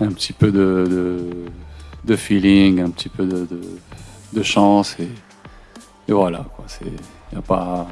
un petit peu de, de, feeling, un petit peu de, de chance et, et voilà. Il n'y a pas